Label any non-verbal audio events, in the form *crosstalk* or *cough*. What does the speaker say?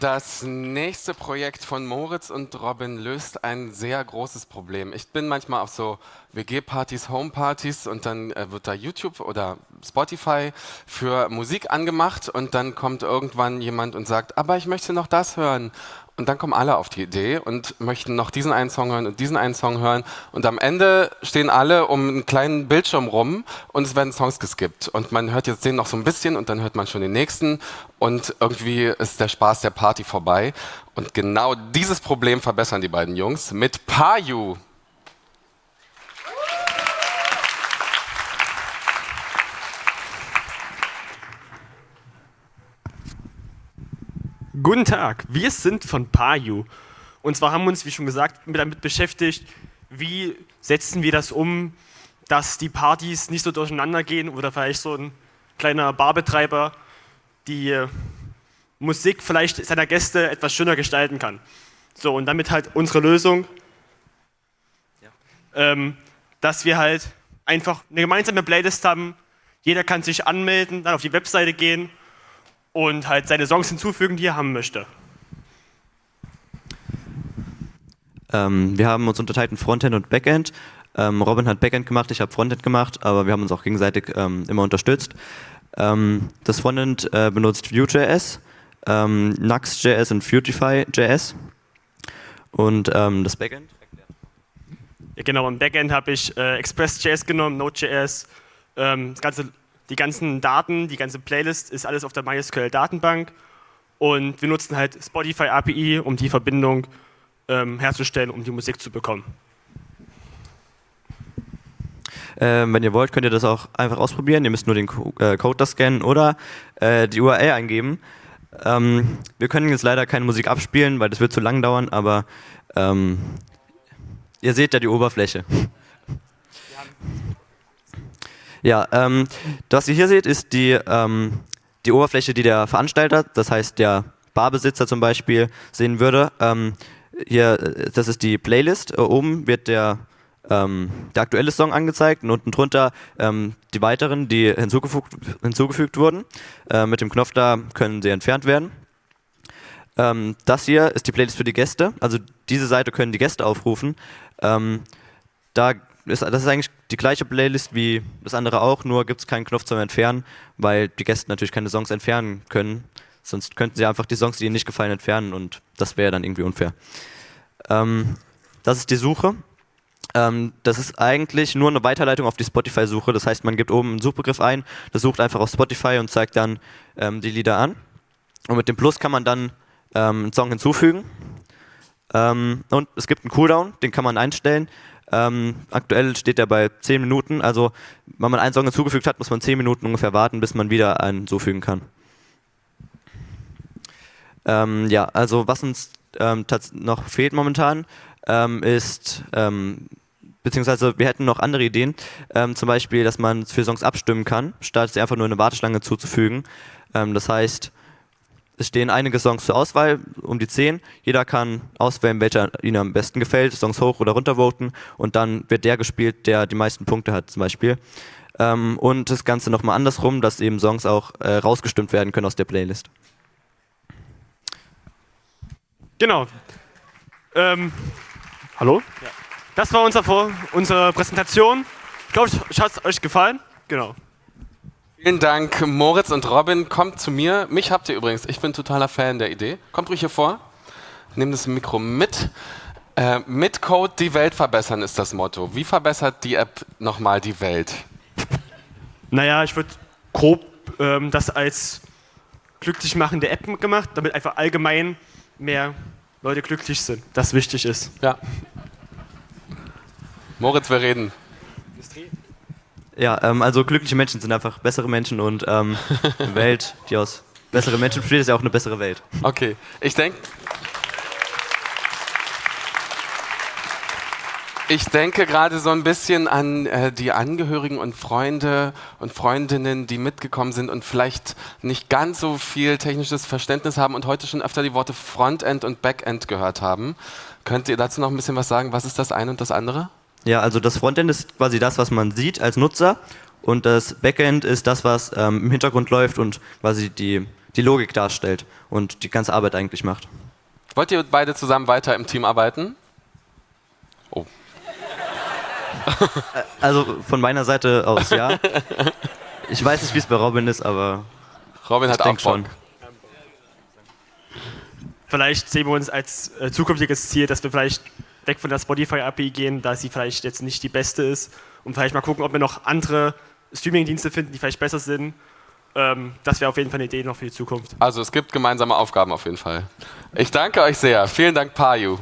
Das nächste Projekt von Moritz und Robin löst ein sehr großes Problem. Ich bin manchmal auf so WG-Partys, Home-Partys und dann äh, wird da YouTube oder Spotify für Musik angemacht und dann kommt irgendwann jemand und sagt, aber ich möchte noch das hören. Und dann kommen alle auf die Idee und möchten noch diesen einen Song hören und diesen einen Song hören. Und am Ende stehen alle um einen kleinen Bildschirm rum und es werden Songs geskippt. Und man hört jetzt den noch so ein bisschen und dann hört man schon den nächsten. Und irgendwie ist der Spaß der Party vorbei. Und genau dieses Problem verbessern die beiden Jungs mit Payu. Guten Tag, wir sind von Payu. Und zwar haben wir uns, wie schon gesagt, damit beschäftigt, wie setzen wir das um, dass die Partys nicht so durcheinander gehen oder vielleicht so ein kleiner Barbetreiber die äh, Musik vielleicht seiner Gäste etwas schöner gestalten kann. So, und damit halt unsere Lösung, ja. ähm, dass wir halt einfach eine gemeinsame Playlist haben, jeder kann sich anmelden, dann auf die Webseite gehen und halt seine Songs hinzufügen, die er haben möchte. Ähm, wir haben uns unterteilt in Frontend und Backend. Ähm, Robin hat Backend gemacht, ich habe Frontend gemacht, aber wir haben uns auch gegenseitig ähm, immer unterstützt. Ähm, das Frontend äh, benutzt Vue.js, ähm, Nux.js und Futify.js. Und ähm, das Backend? Ja, genau, im Backend habe ich äh, Express.js genommen, Node.js, das ganze die ganzen Daten, die ganze Playlist ist alles auf der MySQL-Datenbank und wir nutzen halt Spotify API, um die Verbindung ähm, herzustellen, um die Musik zu bekommen. Ähm, wenn ihr wollt, könnt ihr das auch einfach ausprobieren. Ihr müsst nur den Co äh, Code da scannen oder äh, die URL eingeben. Ähm, wir können jetzt leider keine Musik abspielen, weil das wird zu lang dauern, aber ähm, ihr seht ja die Oberfläche. Ja, ähm, was ihr hier seht, ist die, ähm, die Oberfläche, die der Veranstalter, das heißt der Barbesitzer zum Beispiel, sehen würde. Ähm, hier, das ist die Playlist. Äh, oben wird der, ähm, der aktuelle Song angezeigt und unten drunter ähm, die weiteren, die hinzugefügt, hinzugefügt wurden. Äh, mit dem Knopf da können sie entfernt werden. Ähm, das hier ist die Playlist für die Gäste. Also diese Seite können die Gäste aufrufen. da ist, das ist eigentlich die gleiche Playlist wie das andere auch, nur gibt es keinen Knopf zum Entfernen, weil die Gäste natürlich keine Songs entfernen können. Sonst könnten sie einfach die Songs, die ihnen nicht gefallen, entfernen und das wäre dann irgendwie unfair. Ähm, das ist die Suche. Ähm, das ist eigentlich nur eine Weiterleitung auf die Spotify-Suche. Das heißt, man gibt oben einen Suchbegriff ein, das sucht einfach auf Spotify und zeigt dann ähm, die Lieder an. Und mit dem Plus kann man dann ähm, einen Song hinzufügen. Ähm, und es gibt einen Cooldown, den kann man einstellen. Ähm, aktuell steht er bei 10 Minuten, also wenn man einen Song hinzugefügt hat, muss man 10 Minuten ungefähr warten, bis man wieder einen hinzufügen kann. Ähm, ja, also was uns ähm, noch fehlt momentan, ähm, ist, ähm, beziehungsweise wir hätten noch andere Ideen, ähm, zum Beispiel, dass man für Songs abstimmen kann, statt sie einfach nur eine Warteschlange zuzufügen. das heißt, es stehen einige Songs zur Auswahl, um die zehn. Jeder kann auswählen, welcher ihnen am besten gefällt, Songs hoch oder runter voten und dann wird der gespielt, der die meisten Punkte hat zum Beispiel. Ähm, und das Ganze nochmal andersrum, dass eben Songs auch äh, rausgestimmt werden können aus der Playlist. Genau. Ähm, hallo? Ja. Das war unser, unsere Präsentation. Ich glaube, es hat euch gefallen. Genau. Vielen Dank, Moritz und Robin. Kommt zu mir. Mich habt ihr übrigens. Ich bin totaler Fan der Idee. Kommt ruhig hier vor. Nehmt das Mikro mit. Äh, mit Code die Welt verbessern ist das Motto. Wie verbessert die App nochmal die Welt? Naja, ich würde grob ähm, das als glücklich machende App gemacht, damit einfach allgemein mehr Leute glücklich sind, das wichtig ist. Ja. Moritz, wir reden. Ja, ähm, also glückliche Menschen sind einfach bessere Menschen und ähm, eine *laughs* Welt, die aus besseren Menschen besteht, ist ja auch eine bessere Welt. Okay, ich denke. Ich denke gerade so ein bisschen an äh, die Angehörigen und Freunde und Freundinnen, die mitgekommen sind und vielleicht nicht ganz so viel technisches Verständnis haben und heute schon öfter die Worte Frontend und Backend gehört haben. Könnt ihr dazu noch ein bisschen was sagen? Was ist das eine und das andere? Ja, also das Frontend ist quasi das, was man sieht als Nutzer und das Backend ist das, was ähm, im Hintergrund läuft und quasi die, die Logik darstellt und die ganze Arbeit eigentlich macht. Wollt ihr beide zusammen weiter im Team arbeiten? Oh. *laughs* Also von meiner Seite aus ja. *laughs* Ich weiß nicht, wie es bei Robin ist, aber Robin ich hat auch Bock. schon. Vielleicht sehen wir uns als äh, zukünftiges Ziel, dass wir vielleicht weg von der Spotify-API gehen, da sie vielleicht jetzt nicht die beste ist. Und vielleicht mal gucken, ob wir noch andere Streaming-Dienste finden, die vielleicht besser sind. Ähm, das wäre auf jeden Fall eine Idee noch für die Zukunft. Also es gibt gemeinsame Aufgaben auf jeden Fall. Ich danke euch sehr. Vielen Dank, Paju.